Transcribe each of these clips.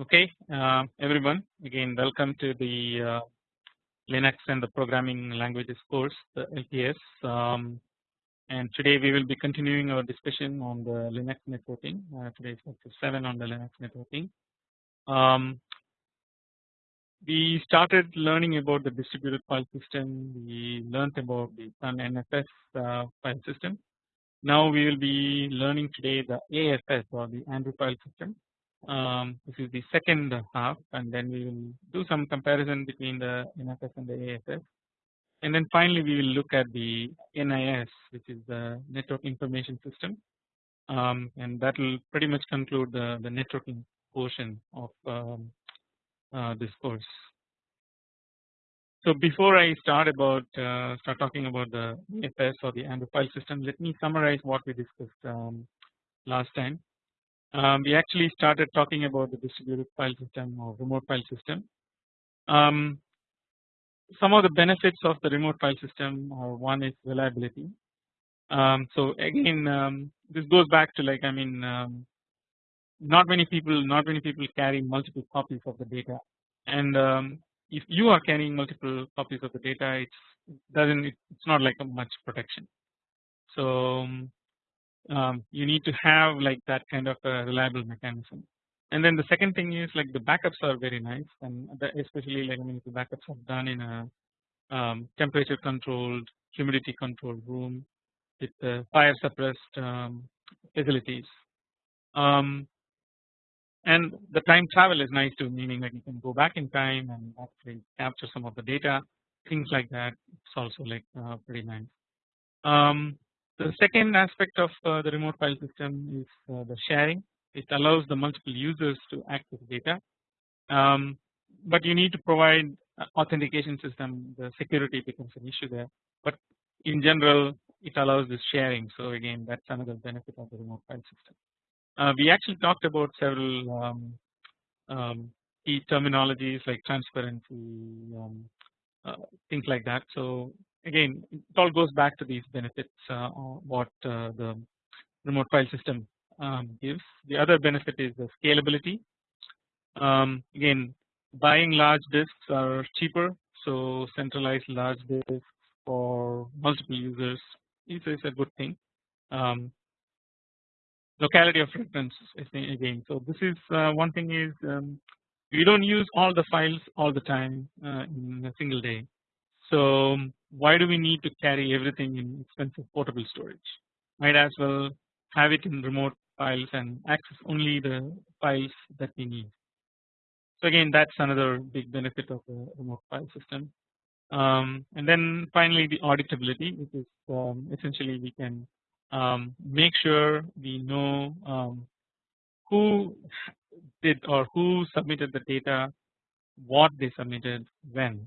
Okay, uh, everyone, again, welcome to the uh, Linux and the Programming Languages course, the LPS. Um, and today we will be continuing our discussion on the Linux networking. Uh, today is lecture 7 on the Linux networking. Um, we started learning about the distributed file system. We learned about the Sun NFS uh, file system. Now we will be learning today the AFS or the Andrew file system. Um, this is the second half and then we will do some comparison between the NFS and the AFS. And then finally we will look at the NIS which is the network information system um, and that will pretty much conclude the, the networking portion of um, uh, this course. So before I start about uh, start talking about the AFS or the Andrew file system, let me summarize what we discussed um, last time. Um, we actually started talking about the distributed file system or remote file system. Um, some of the benefits of the remote file system are one is reliability. Um, so again, um, this goes back to like I mean, um, not many people, not many people carry multiple copies of the data, and um, if you are carrying multiple copies of the data it's doesn't it's not like a much protection so um, you need to have like that kind of a reliable mechanism. And then the second thing is like the backups are very nice and especially like I mean the backups are done in a um, temperature controlled humidity controlled room with fire suppressed um, facilities. Um, and the time travel is nice too meaning that you can go back in time and actually capture some of the data things like that. It's also like uh, pretty nice. The second aspect of uh, the remote file system is uh, the sharing. It allows the multiple users to access data. Um, but you need to provide authentication system. The security becomes an issue there. But in general it allows this sharing. So again that's another benefit of the remote file system. Uh, we actually talked about several um, um, key terminologies like transparency, um, uh, things like that. So again, it all goes back to these benefits uh, what uh, the remote file system um, gives. The other benefit is the scalability. Um, again, buying large disks are cheaper, so centralized large disks for multiple users is, is a good thing. Um, locality of reference again. So this is uh, one thing is um, we don't use all the files all the time uh, in a single day. So why do we need to carry everything in expensive portable storage? Might as well have it in remote files and access only the files that we need. So again that's another big benefit of the remote file system. Um, and then finally the auditability which is um, essentially we can um, make sure we know um, who did or who submitted the data, what they submitted, when.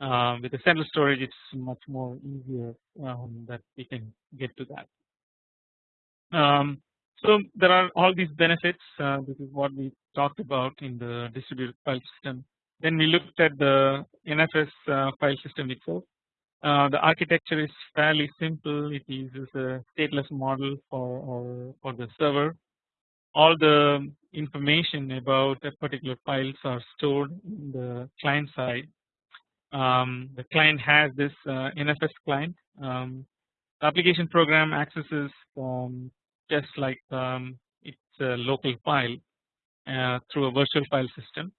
Uh, with the central storage, it's much more easier um, that we can get to that. Um, so there are all these benefits. Uh, this is what we talked about in the distributed file system. Then we looked at the NFS uh, file system itself. Uh, the architecture is fairly simple. It uses a stateless model for or for the server. All the information about a particular files are stored in the client side. Um, the client has this uh, NFS client. Um, the application program accesses um, just like um, it's a local file uh, through a virtual file system.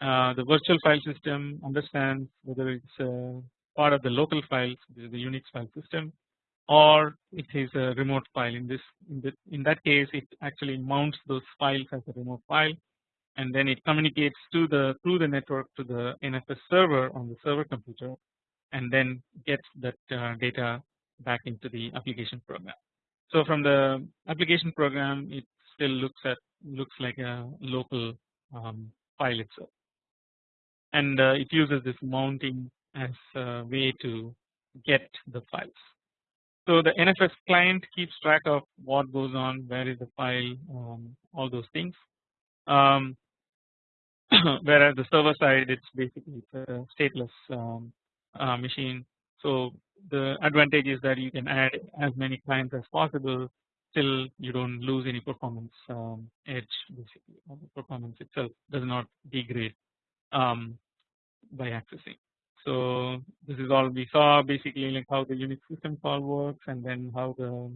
Uh, the virtual file system understands whether it's a part of the local files the Unix file system or it is a remote file in this in, the, in that case it actually mounts those files as a remote file and then it communicates to the through the network to the NFS server on the server computer and then gets that uh, data back into the application program. So from the application program it still looks at looks like a local um, file itself and uh, it uses this mounting as a way to get the files. So the NFS client keeps track of what goes on, where is the file, um, all those things. Um, whereas the server side, it's basically a stateless um, uh, machine. So the advantage is that you can add as many clients as possible. still you don't lose any performance um, edge basically the performance itself does not degrade um, by accessing. So this is all we saw basically like how the Unix system call works and then how the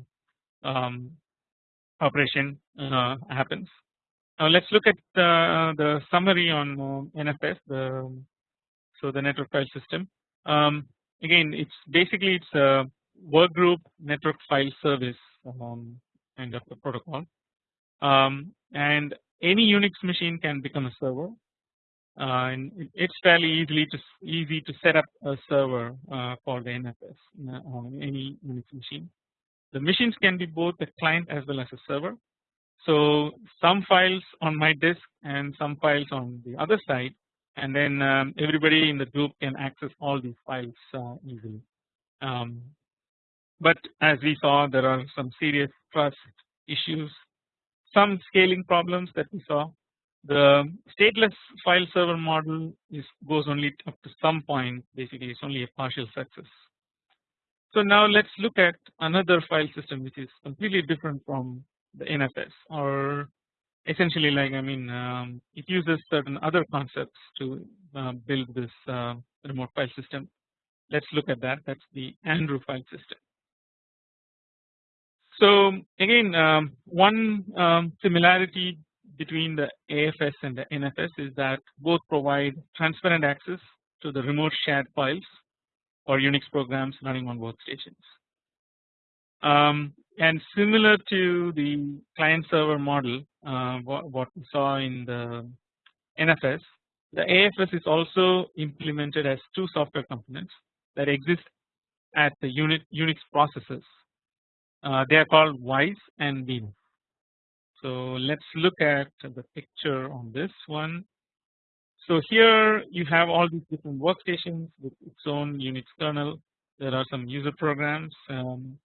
um, operation uh, happens. Now let's look at the, the summary on uh, NFS the so the network file system. Um, again it's basically it's a workgroup network file service um, kind of a protocol um, and any Unix machine can become a server uh, and it's fairly easily to easy to set up a server uh, for the NFS uh, on any Unix machine. The machines can be both a client as well as a server. So some files on my disk and some files on the other side and then um, everybody in the group can access all these files uh, easily. Um, but as we saw there are some serious trust issues, some scaling problems that we saw. The stateless file server model is goes only up to some point basically it's only a partial success. So now let's look at another file system which is completely different from the NFS or essentially like I mean um, it uses certain other concepts to uh, build this uh, remote file system. Let's look at that that's the Andrew file system. So again um, one um, similarity between the AFS and the NFS is that both provide transparent access to the remote shared files or Unix programs running on workstations. Um, and similar to the client server model uh, what, what, we saw in the NFS the AFS is also implemented as two software components that exist at the unit Unix processes uh, they are called Vice and Venus. So let's look at the picture on this one. So here you have all these different workstations with its own Unix kernel. There are some user programs. Um,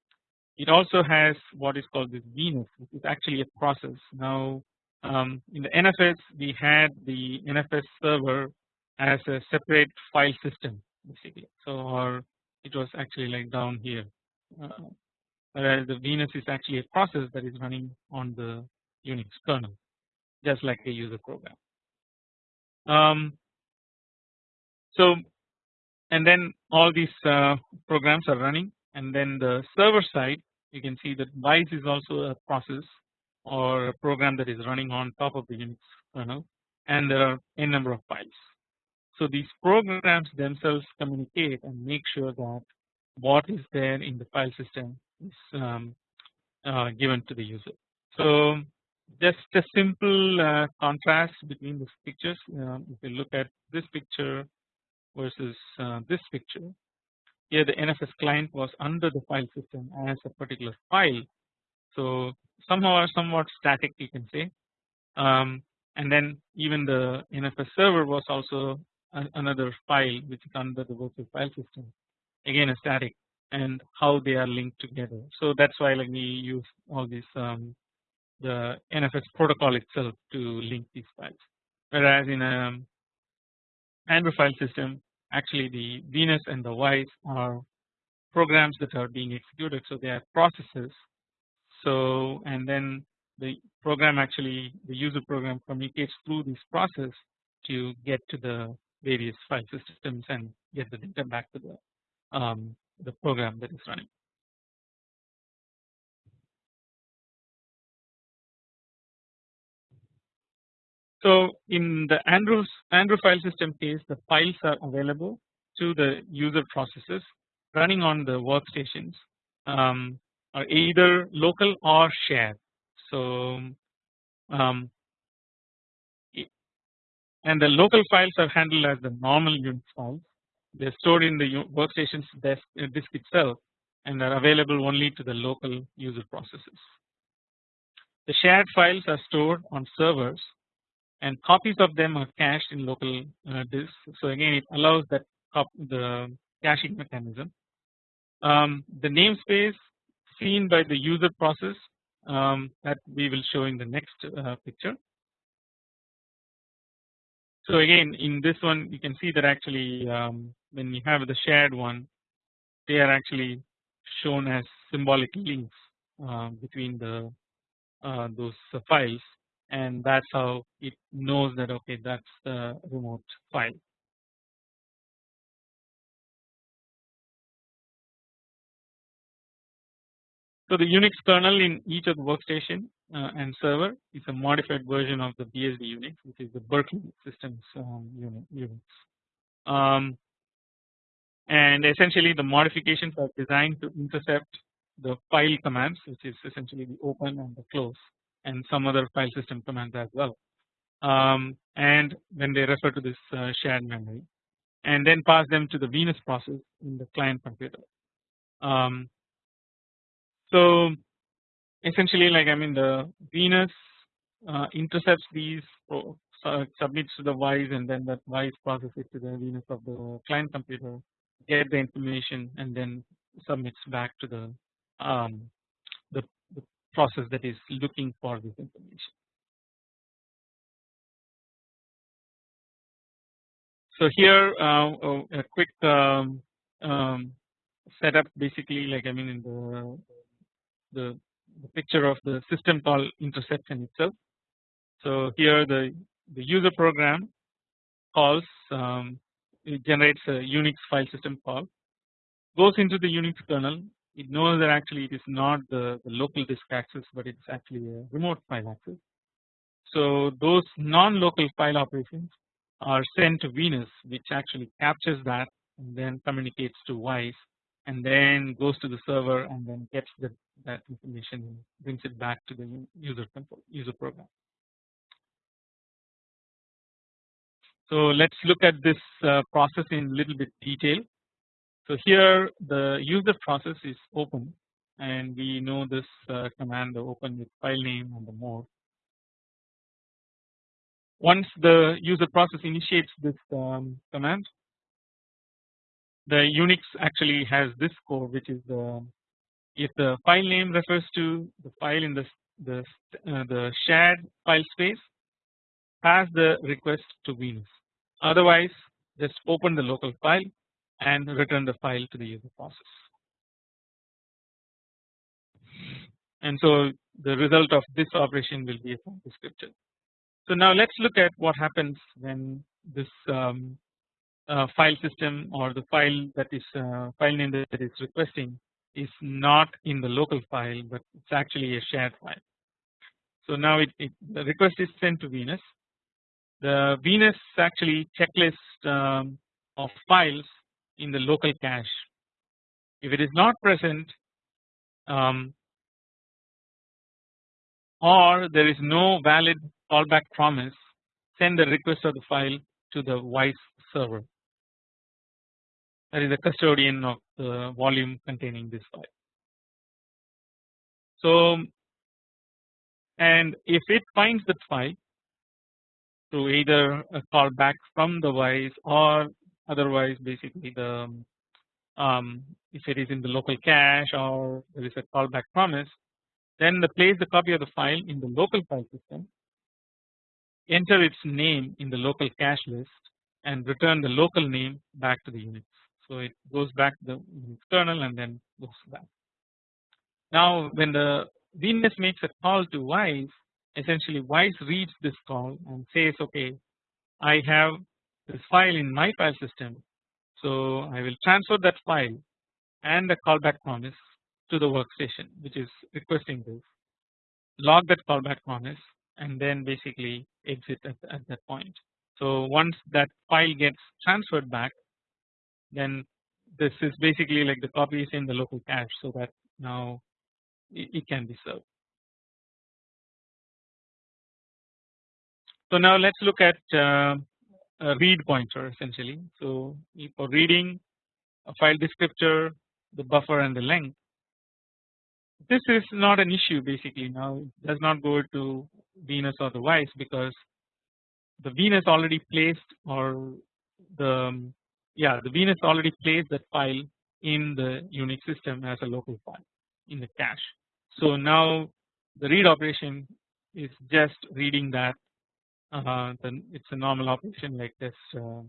it also has what is called this Venus, is actually a process. Now um, in the NFS we had the NFS server as a separate file system basically. So or it was actually like down here. Uh, whereas the Venus is actually a process that is running on the Unix kernel just like a user program. Um, so and then all these uh, programs are running and then the server side you can see that Vice is also a process or a program that is running on top of the Unix kernel and there are a number of files. So these programs themselves communicate and make sure that what is there in the file system is um, uh, given to the user. So just a simple uh, contrast between these pictures. Uh, if you look at this picture versus uh, this picture, here the NFS client was under the file system as a particular file. So somehow or somewhat static you can say. Um, and then even the NFS server was also another file which is under the virtual file system again a static and how they are linked together. So that's why like we use all these um, the NFS protocol itself to link these files. Whereas in a Andrew file system, actually the Venus and the Vice are programs that are being executed. So they are processes. So and then the program actually the user program communicates through this process to get to the various file systems and get the data back to the um, the program that is running. So in the Andrew file system case the files are available to the user processes running on the workstations um, are either local or shared. So um, and the local files are handled as the normal Unix files they are stored in the workstation's disk, uh, disk itself and are available only to the local user processes. The shared files are stored on servers and copies of them are cached in local uh, disks. So again it allows that the caching mechanism. Um, the namespace seen by the user process um, that we will show in the next uh, picture so again in this one you can see that actually um, when you have the shared one they are actually shown as symbolic links uh, between the uh, those files and that's how it knows that okay that's the remote file. So the Unix kernel in each of the workstation uh, and server is a modified version of the BSD Unix which is the Berkeley systems um, Unix. Um, and essentially the modifications are designed to intercept the file commands which is essentially the open and the close and some other file system commands as well um, and when they refer to this uh, shared memory and then pass them to the Venus process in the client computer. Um, so essentially like I mean the Venus uh, intercepts these uh, submits to the Vice and then that Vice processes it to the Venus of the client computer get the information and then submits back to the um, process that is looking for this information. So here uh, oh, a quick um, um, setup basically like I mean in the, the the picture of the system call interception itself. So here the the user program calls um, it generates a Unix file system call goes into the Unix kernel it knows that actually it is not the, the local disk access but it's actually a remote file access. So those non-local file operations are sent to Venus which actually captures that and then communicates to Vice and then goes to the server and then gets the, that information and brings it back to the user control user program. So let's look at this uh, process in a little bit detail. So here the user process is open and we know this uh, command the open with file name and the mode. Once the user process initiates this um, command the Unix actually has this code which is the if the file name refers to the file in the the, uh, the shared file space pass the request to Venus otherwise just open the local file and return the file to the user process. And so the result of this operation will be a file descriptor. So now let's look at what happens when this um, uh, file system or the file that is uh, file name that is requesting is not in the local file but it's actually a shared file. So now it, it the request is sent to Venus. The Venus actually checklist um, of files in the local cache. If it is not present um, or there is no valid callback promise send the request of the file to the Vice server that is the custodian of the volume containing this file. So and if it finds that file through either a callback from the Vice or otherwise basically the um, if it is in the local cache or there is a callback promise then the place the copy of the file in the local file system enter its name in the local cache list and return the local name back to the Unix. So it goes back to the Unix kernel and then goes back. Now when the Venus makes a call to Vice essentially Vice reads this call and says okay I have this file in my file system. So I will transfer that file and the callback promise to the workstation which is requesting this log that callback promise and then basically exit at, at that point. So once that file gets transferred back then this is basically like the copy is in the local cache so that now it, it can be served. So now let's look at uh, a read pointer essentially. So for reading a file descriptor, the buffer and the length. This is not an issue basically now it does not go to Venus or the Vice because the Venus already placed or the um, yeah the Venus already placed that file in the Unix system as a local file in the cache. So now the read operation is just reading that uh, then it's a normal operation like this uh,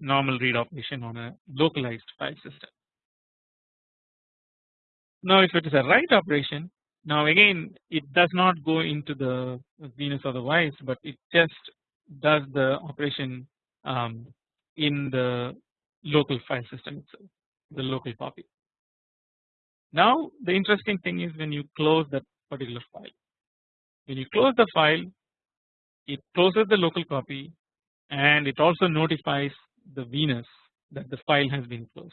normal read operation on a localized file system. Now if it is a write operation now again it does not go into the Venus or the vice but it just does the operation um, in the local file system itself the local copy. Now the interesting thing is when you close that particular file when you close the file it closes the local copy and it also notifies the Venus that the file has been closed.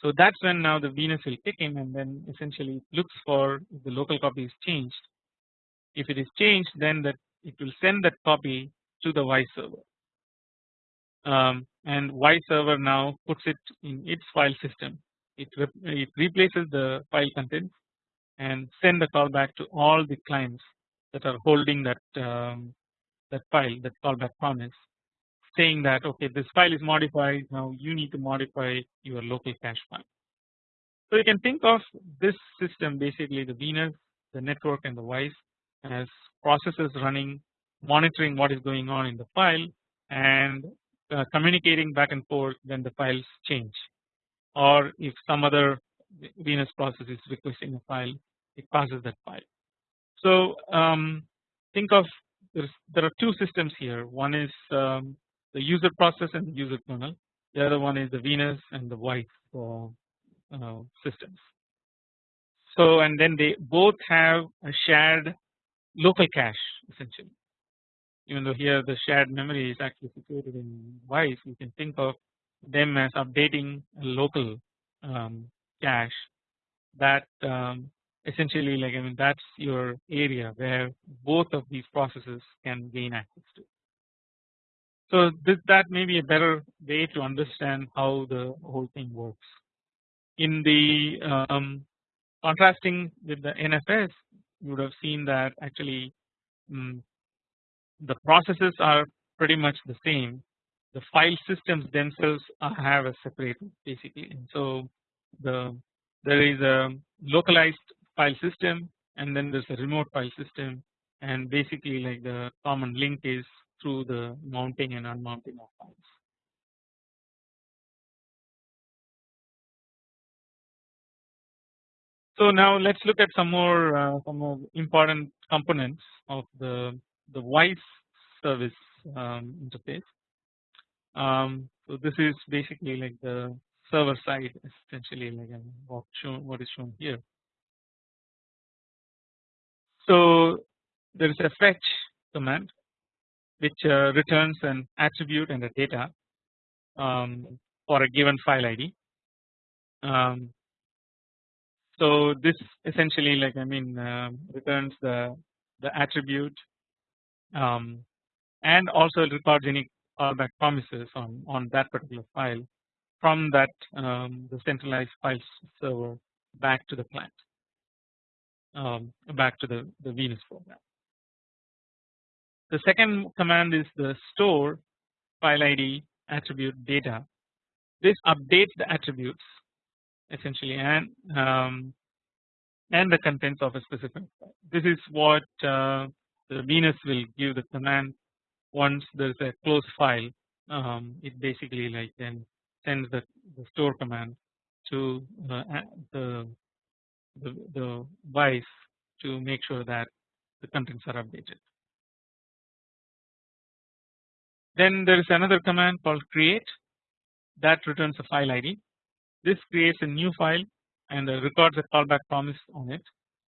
So that's when now the Venus will kick in and then essentially looks for the local copy is changed. If it is changed then that it will send that copy to the Y server um, and Y server now puts it in its file system. It, re it replaces the file contents and send the callback to all the clients that are holding that um, that file that callback promise saying that okay this file is modified now you need to modify your local cache file. So you can think of this system basically the Venus, the network and the Vice as processes running monitoring what is going on in the file and uh, communicating back and forth when the files change or if some other Venus process is requesting a file it passes that file. So um, think of there are two systems here. One is um, the user process and the user kernel. The other one is the Venus and the Vice uh, systems. So and then they both have a shared local cache essentially. Even though here the shared memory is actually situated in Vice you can think of them as updating a local um, cache that um, essentially like I mean that's your area where both of these processes can gain access to. So this that may be a better way to understand how the whole thing works. In the um, contrasting with the NFS you would have seen that actually um, the processes are pretty much the same the file systems themselves have a separate basically and so the there is a localized file system and then there's a remote file system and basically like the common link is through the mounting and unmounting of files. So now let's look at some more uh, some more important components of the the Vice service um, interface. Um, so this is basically like the server side essentially like what shown what is shown here. So there is a fetch command which uh, returns an attribute and a data um, for a given file ID. Um, so this essentially like I mean uh, returns the the attribute um, and also any callback promises on on that particular file from that um, the centralized file server back to the client um, back to the, the Venus program. The second command is the store file ID attribute data. This updates the attributes essentially and um, and the contents of a specific file. This is what uh, the Venus will give the command once there is a closed file. Um, it basically like then sends the, the store command to uh, the, the the Vice to make sure that the contents are updated. Then there is another command called create that returns a file ID. This creates a new file and records a callback promise on it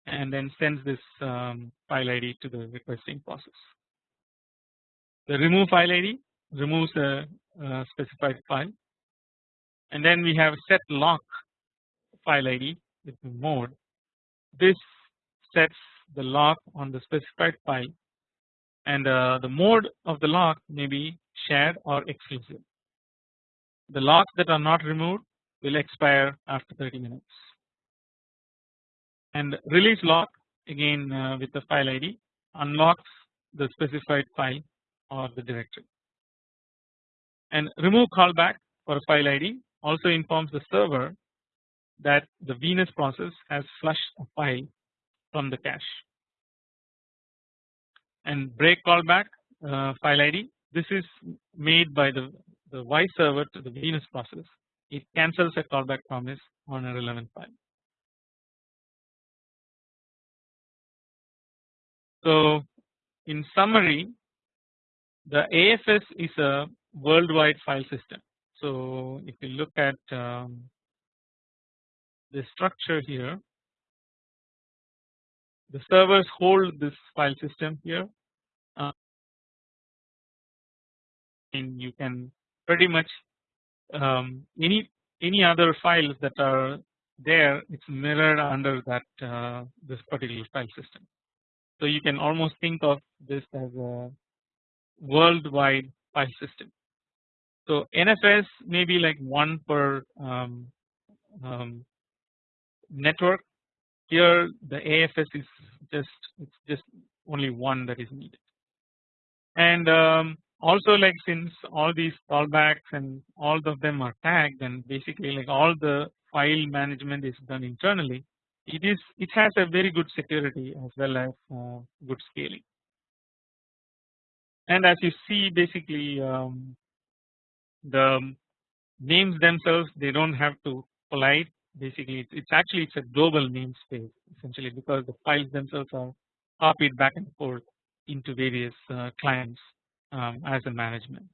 and then sends this um, file ID to the requesting process. The remove file ID removes a, a specified file and then we have set lock file ID with mode. This sets the lock on the specified file and uh, the mode of the lock may be shared or exclusive. The locks that are not removed will expire after 30 minutes and release lock again uh, with the file ID unlocks the specified file or the directory and remove callback for a file ID also informs the server that the Venus process has flushed a file from the cache. And break callback uh, file ID this is made by the, the Y server to the Venus process. It cancels a callback promise on a relevant file. So in summary the AFS is a worldwide file system. So if you look at um, the structure here the servers hold this file system here uh, and you can pretty much um, any any other files that are there it's mirrored under that uh, this particular file system. So you can almost think of this as a worldwide file system. So NFS may be like one per um, um, network. Here the AFS is just it's just only one that is needed. And um, also like since all these callbacks and all of them are tagged and basically like all the file management is done internally it is it has a very good security as well as uh, good scaling and as you see basically um, the names themselves they don't have to collide basically it's, actually it's a global namespace essentially because the files themselves are copied back and forth into various uh, clients um, as a management.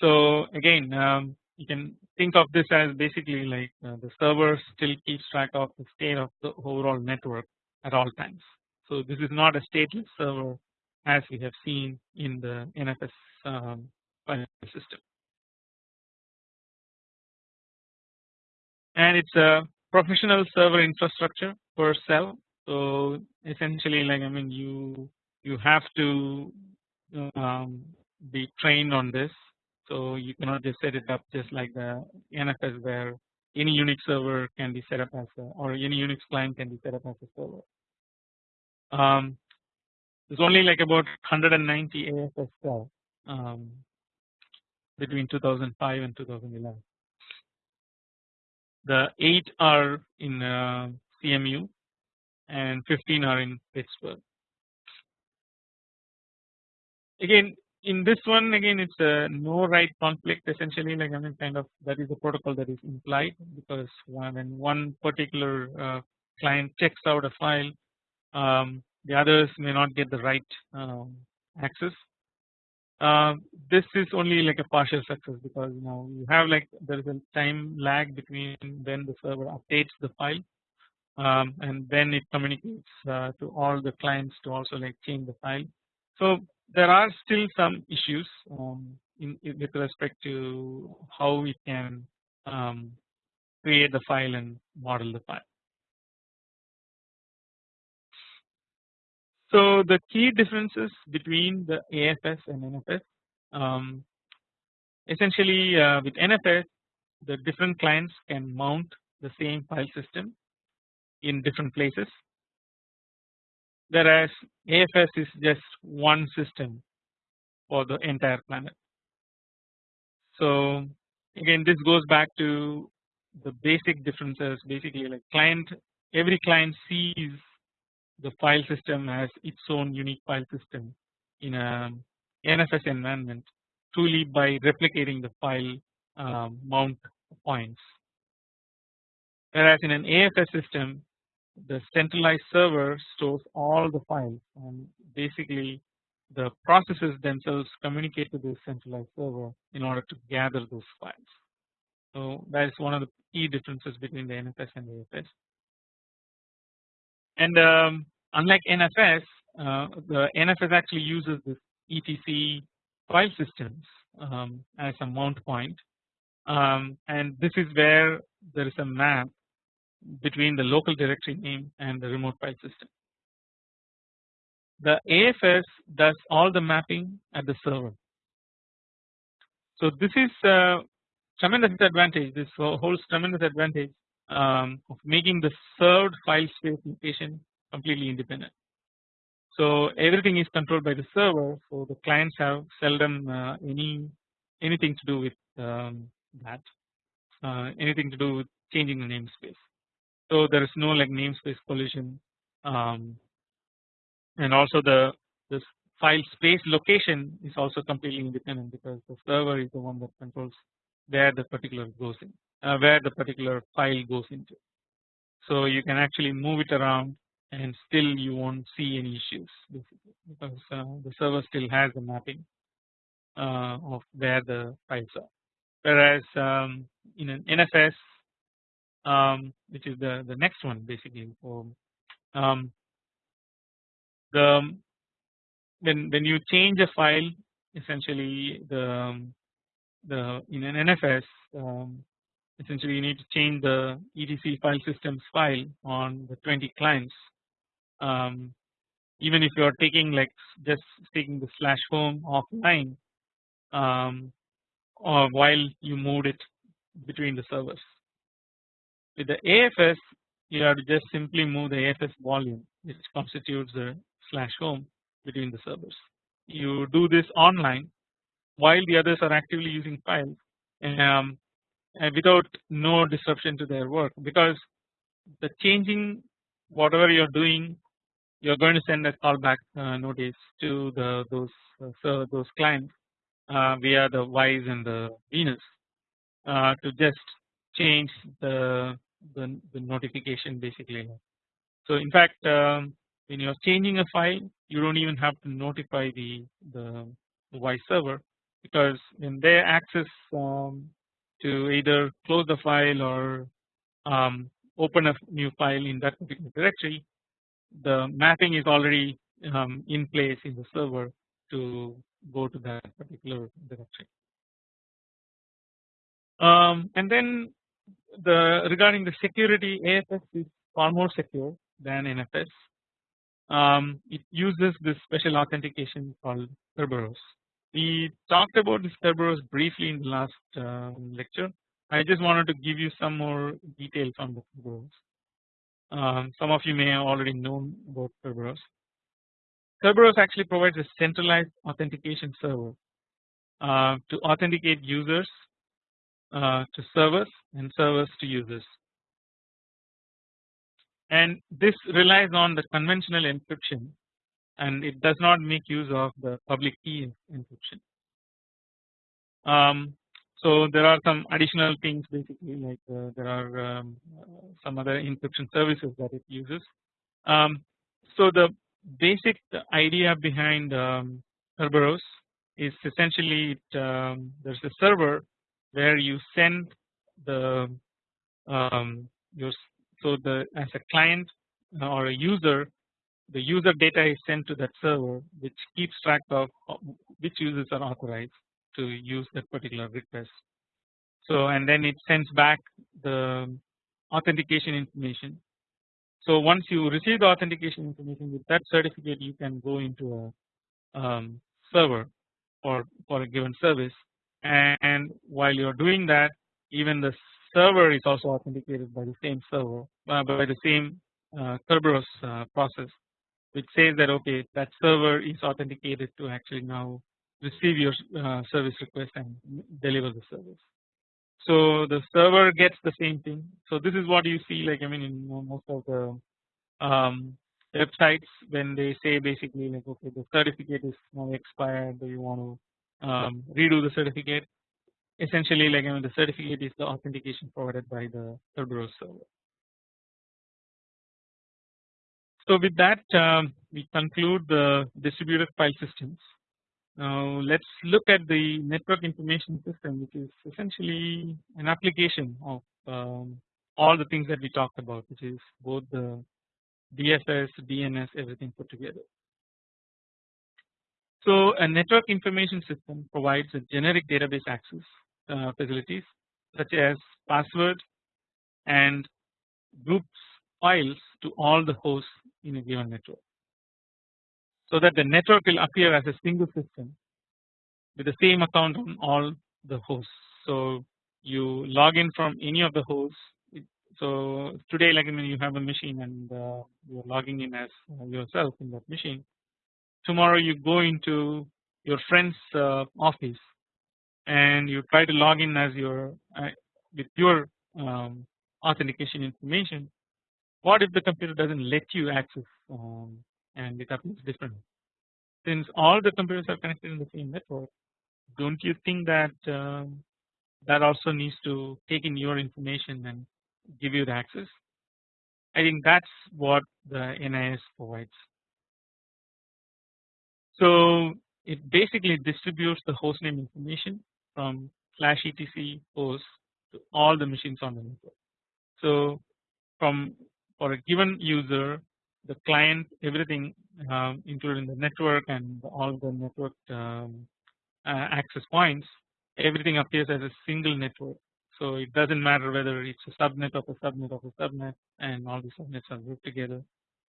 So again um, you can think of this as basically like uh, the server still keeps track of the state of the overall network at all times. So this is not a stateless server as we have seen in the NFS um, file system. And it's a professional server infrastructure per cell. So essentially like I mean you you have to um, be trained on this. So you cannot just set it up just like the NFS where any Unix server can be set up as a or any Unix client can be set up as a server. Um, there's only like about 190 AFS cells um, between 2005 and 2011. The eight are in uh, CMU and 15 are in Pittsburgh again in this one again it's a no write conflict essentially like I mean kind of that is a protocol that is implied because when one particular uh, client checks out a file um, the others may not get the right um, access. Uh, this is only like a partial success because you know you have like there is a time lag between when the server updates the file um, and then it communicates uh, to all the clients to also like change the file. So there are still some issues um, in, in, with respect to how we can um, create the file and model the file. So the key differences between the AFS and NFS um, essentially uh, with NFS the different clients can mount the same file system in different places whereas AFS is just one system for the entire planet. So again this goes back to the basic differences basically like client every client sees the file system has its own unique file system in a NFS environment truly by replicating the file um, mount points whereas in an AFS system the centralized server stores all the files and basically the processes themselves communicate to the centralized server in order to gather those files. So that is one of the key differences between the NFS and AFS. And um, unlike NFS, uh, the NFS actually uses this etc file systems um, as a mount point, um, and this is where there is a map between the local directory name and the remote file system. The AFS does all the mapping at the server. So this is a tremendous advantage. This holds tremendous advantage um, of making the served file space location completely independent. So everything is controlled by the server. So the clients have seldom uh, any anything to do with um, that, uh, anything to do with changing the namespace. So there is no like namespace collision um, and also the this file space location is also completely independent because the server is the one that controls where the particular goes in uh, where the particular file goes into. So you can actually move it around and still you won't see any issues because uh, the server still has the mapping uh, of where the files are. Whereas um, in an NFS um, which is the the next one basically for um, the when when you change a file essentially the um, the in an NFS um, essentially you need to change the etc file systems file on the 20 clients um, even if you are taking like just taking the slash home offline um, or while you moved it between the servers. With the AFS you have to just simply move the AFS volume which constitutes the slash home between the servers. You do this online while the others are actively using files um, without no disruption to their work because the changing whatever you're doing you're going to send a callback uh, notice to the those uh, those clients uh, via the Vice and the Venus uh, to just change the, the, the notification basically. So in fact um, when you're changing a file you don't even have to notify the the, the Vice server because when they access um, to either close the file or um, open a new file in that particular directory the mapping is already um, in place in the server to go to that particular directory. Um, and then the regarding the security AFS is far more secure than NFS. Um, it uses this special authentication called Kerberos. We talked about this Kerberos briefly in the last uh, lecture. I just wanted to give you some more details on the Kerberos. Um, some of you may have already known about Kerberos. Kerberos actually provides a centralized authentication server uh, to authenticate users uh, to servers and servers to users. And this relies on the conventional encryption and it does not make use of the public key encryption. Um, so there are some additional things basically like uh, there are um, some other encryption services that it uses. Um, so the basic idea behind um, Kerberos is essentially it, um, there's a server where you send the um, your so the as a client or a user the user data is sent to that server which keeps track of which users are authorized to use that particular request. So and then it sends back the authentication information. So once you receive the authentication information with that certificate you can go into a um, server for, for a given service and while you're doing that even the server is also authenticated by the same server uh, by the same uh, Kerberos uh, process which says that okay that server is authenticated to actually now receive your uh, service request and deliver the service. So the server gets the same thing. So this is what you see like I mean in most of the um, websites when they say basically like okay the certificate is now expired do you want to um, redo the certificate essentially like I mean the certificate is the authentication provided by the Kerberos server. So with that um, we conclude the distributed file systems. Now let's look at the network information system which is essentially an application of um, all the things that we talked about which is both the DFS, DNS everything put together. So a network information system provides a generic database access uh, facilities such as password and groups files to all the hosts in a given network. So that the network will appear as a single system with the same account on all the hosts. So you log in from any of the hosts. So today like when you have a machine and uh, you're logging in as uh, yourself in that machine. Tomorrow you go into your friend's uh, office and you try to log in as your uh, with your um, authentication information what if the computer doesn't let you access um, and it happens different since all the computers are connected in the same network don't you think that um, that also needs to take in your information and give you the access I think that's what the NIS provides. So it basically distributes the hostname information from slash etc host to all the machines on the network. So from for a given user the client everything um, including the network and all the network um, uh, access points everything appears as a single network. So it doesn't matter whether it's a subnet of a subnet of a subnet and all the subnets are grouped together.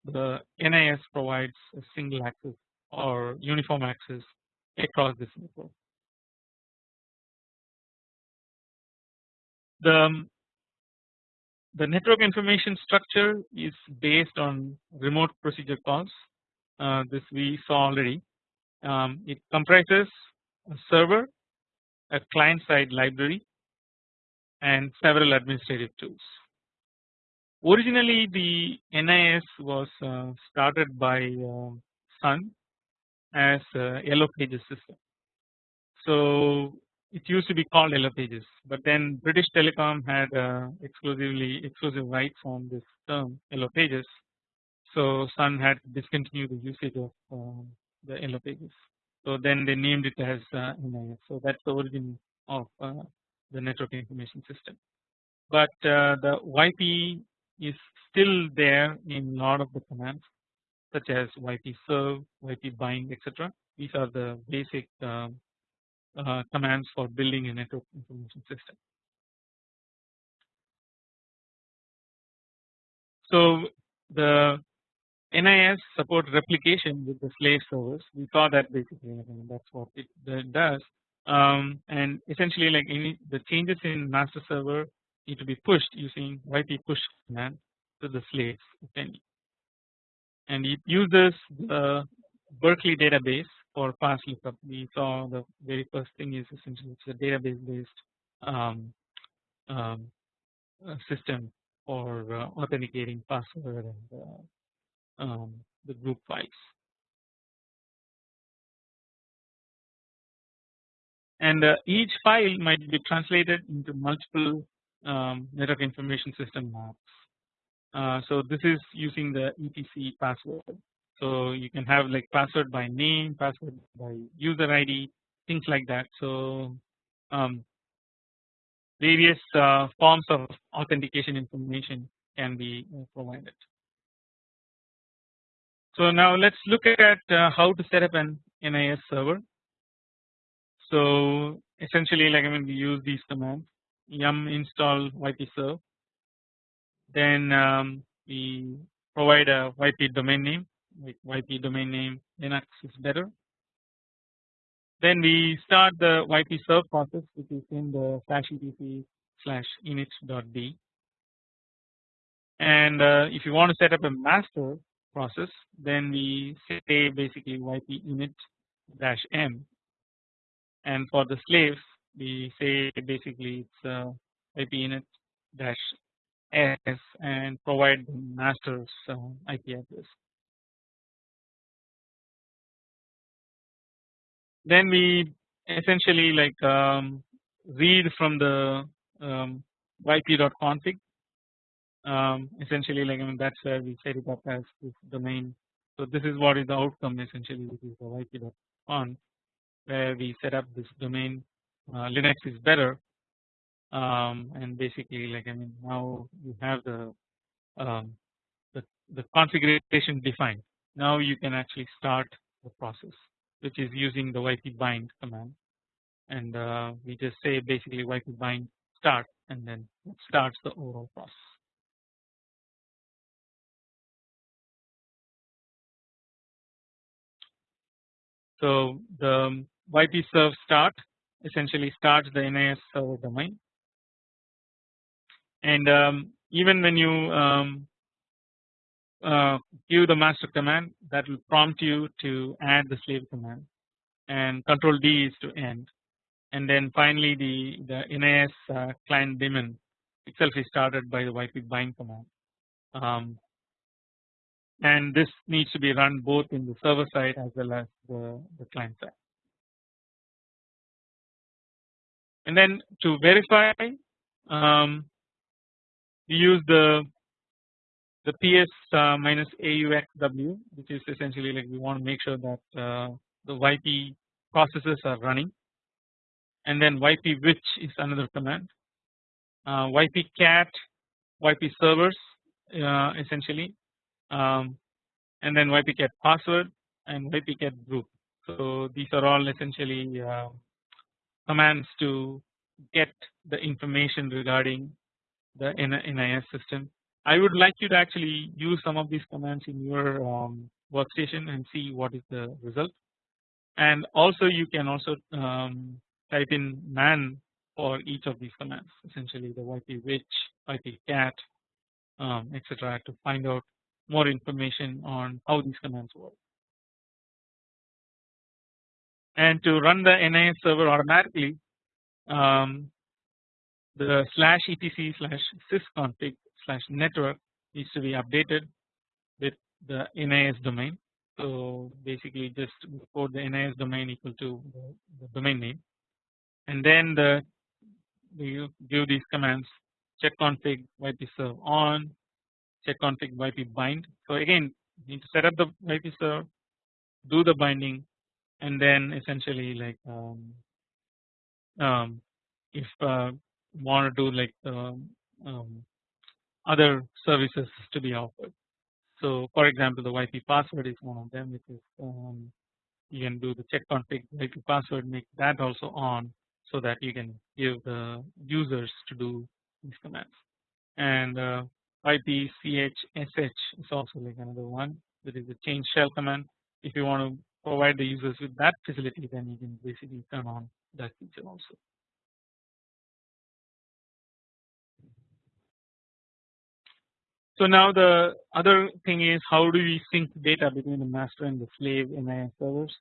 The NIS provides a single access or uniform access across this network. The the network information structure is based on remote procedure calls. Uh, this we saw already. Um, it comprises a server, a client side library, and several administrative tools. Originally, the NIS was uh, started by uh, Sun as a Yellow Pages system. So it used to be called Yellow Pages, but then British Telecom had uh, exclusively exclusive rights on this term Yellow Pages. So Sun had discontinued the usage of um, the Yellow Pages. So then they named it as uh, NIS. So that's the origin of uh, the network information system. But uh, the YP is still there in lot of the commands such as YP serve, YP bind, etc. These are the basic um, uh, commands for building a network information system. So the NIS support replication with the slave servers. We saw that basically, that's what it, does. Um, and essentially, like any the changes in master server need to be pushed using YP push command to the slaves, if any. And it uses the Berkeley database for fast lookup. We saw the very first thing is essentially it's a database based um, um, system for uh, authenticating password and uh, um, the group files. And uh, each file might be translated into multiple um, network information system maps. Uh, so this is using the etc password so you can have like password by name, password by user ID, things like that. So um, various uh, forms of authentication information can be uh, provided. So now let's look at uh, how to set up an NIS server. So essentially like I mean we use these commands yum install ypserve then um, we provide a yp domain name like YP domain name Linux is better. Then we start the YP serve process which is in the slash etc slash init.d and uh, if you want to set up a master process then we say basically yp init dash m and for the slaves we say basically it's uh, yp init dash s and provide the master's IP address. Then we essentially like um, read from the um, yp.config um, essentially like I mean that's where we set it up as this domain. So this is what is the outcome essentially this is the yp.conf where we set up this domain. Uh, Linux is better. Um, and basically like I mean now you have the um, the, the configuration defined. Now you can actually start the process which is using the yp bind command and uh, we just say basically yp bind start and then it starts the overall process. So the yp serve start essentially starts the NIS server domain and um, even when you um, uh, give the master command that will prompt you to add the slave command and control D is to end and then finally the, the NIS uh, client daemon itself is started by the YP bind command um, and this needs to be run both in the server side as well as the, the client side. And then to verify um, we use the the ps uh, minus auxw which is essentially like we want to make sure that uh, the yp processes are running. And then yp which is another command. Uh, yp cat yp servers uh, essentially. Um, and then yp cat password and yp cat group. So these are all essentially uh, commands to get the information regarding the NIS system. I would like you to actually use some of these commands in your um, workstation and see what is the result. And also you can also um, type in man for each of these commands essentially the yp which, yp cat um, etc to find out more information on how these commands work. And to run the NIS server automatically um, the slash etc slash sysconfig slash network needs to be updated with the NIS domain. So basically just code the NIS domain equal to the, the domain name and then the you give these commands check config yp serve on check config yp bind. So again you need to set up the yp serve do the binding and then essentially like um, um, if uh, want to do like um, um, other services to be offered. So for example the YP password is one of them which is um, you can do the check config YP password make that also on so that you can give the users to do these commands and uh, YP ch sh is also like another one that is the change shell command if you want to provide the users with that facility then you can basically turn on that feature also. So now the other thing is how do we sync data between the master and the slave NIS servers.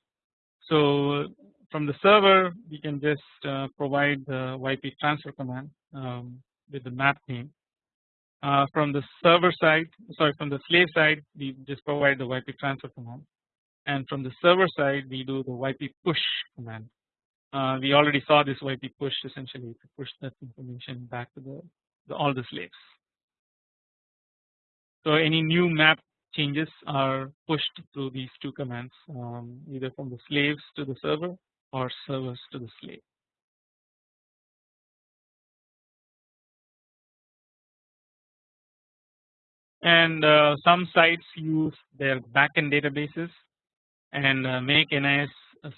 So from the server we can just uh, provide the YP transfer command um, with the map name. Uh, from the server side sorry from the slave side we just provide the YP transfer command and from the server side we do the YP push command. Uh, we already saw this YP push essentially to push that information back to the, the all the slaves. So any new map changes are pushed through these two commands um, either from the slaves to the server or servers to the slave. And uh, some sites use their backend databases and uh, make NIS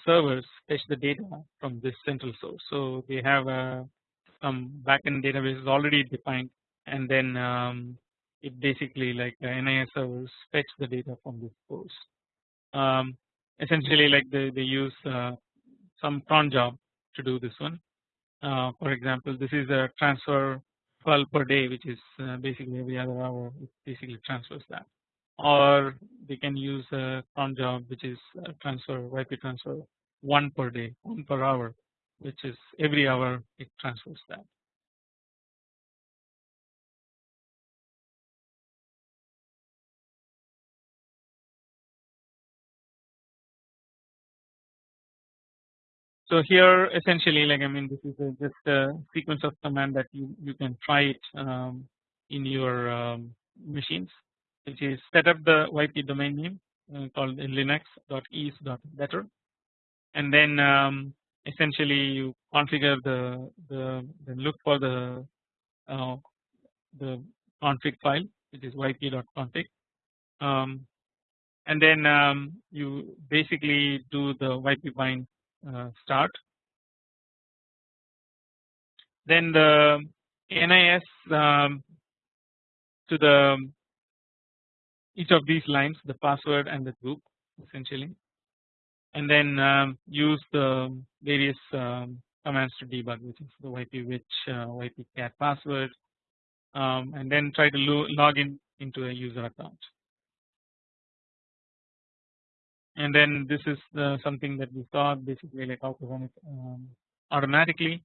servers fetch the data from this central source. So they have uh, some backend databases already defined and then um, it basically like the NIS servers fetch the data from this source. Um, essentially like they, they use uh, some cron job to do this one. Uh, for example, this is a transfer 12 per day, which is uh, basically every other hour. It basically transfers that, or they can use a cron job, which is transfer YP transfer one per day, one per hour, which is every hour it transfers that. So here essentially like I mean this is a, just a sequence of command that you, you can try it um, in your um, machines which is set up the YP domain name uh, called in linux.ease.better and then um, essentially you configure the the then look for the uh, the config file which is yp.config um, and then um, you basically do the yp bind start. Then the NIS um, to the each of these lines the password and the group essentially. And then um, use the various um, commands to debug which is the yp which uh, yp cat password. Um, and then try to log in into a user account and then this is the, something that we saw basically like how to run it um, automatically.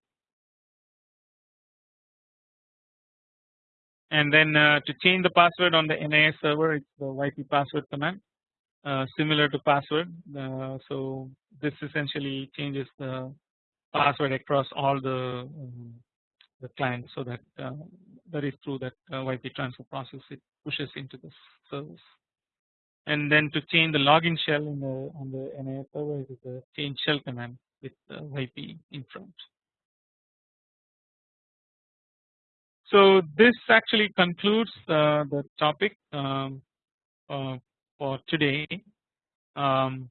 And then uh, to change the password on the NIS server it's the YP password command uh, similar to password. Uh, so this essentially changes the password across all the um, the clients so that uh, that is through that uh, YP transfer process. It pushes into the service and then to change the login shell in the on the NIS server is the change shell command with YP in front. So this actually concludes uh, the topic um, uh, for today. Um,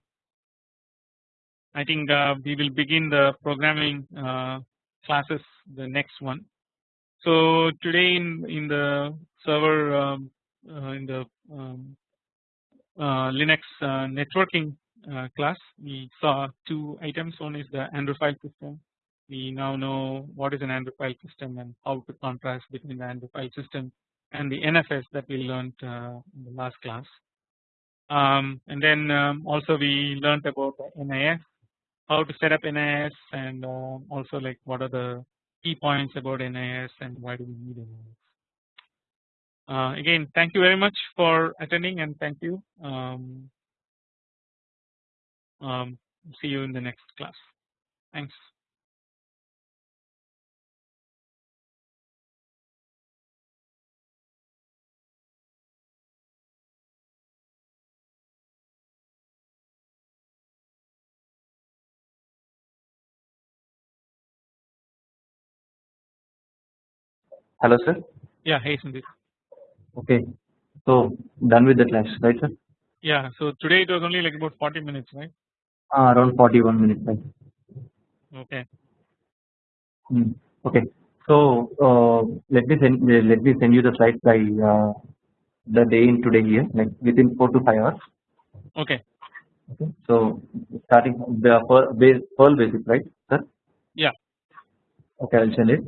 I think uh, we will begin the programming uh, classes the next one. So today in in the server um, uh, in the um, Linux uh, networking class we saw two items one is the Andrew file system we now know what is an Andrew file system and how to contrast between the Andrew file system and the NFS that we learned uh, in the last class. Um, and then um, also we learned about NIS, how to set up NIS and uh, also like what are the key points about NIS and why do we need NIS. Uh, again thank you very much for attending and thank you. Um, um see you in the next class. Thanks. Hello, sir. Yeah, hey Sandeep. Okay, so done with the class, right, sir? Yeah, so today it was only like about 40 minutes, right? Uh, around 41 minutes, right? Okay. Hmm. Okay, so uh, let me send let me send you the slides by uh, the day in today here, like within four to five hours. Okay. Okay. So starting the Perl basic, right, sir? Yeah. Okay, I'll send it.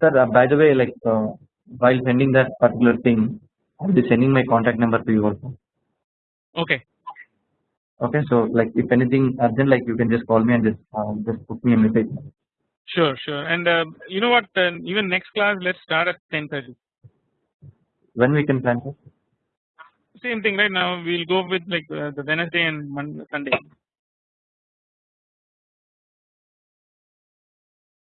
Sir, uh, by the way, like uh, while sending that particular thing, I'll be sending my contact number to you also. Okay. Okay, so like if anything urgent, like you can just call me and just uh, just put me a message. Sure, sure. And uh, you know what? Uh, even next class, let's start at ten thirty. When we can plan? Same thing, right? Now we'll go with like uh, the Wednesday and Monday, Sunday.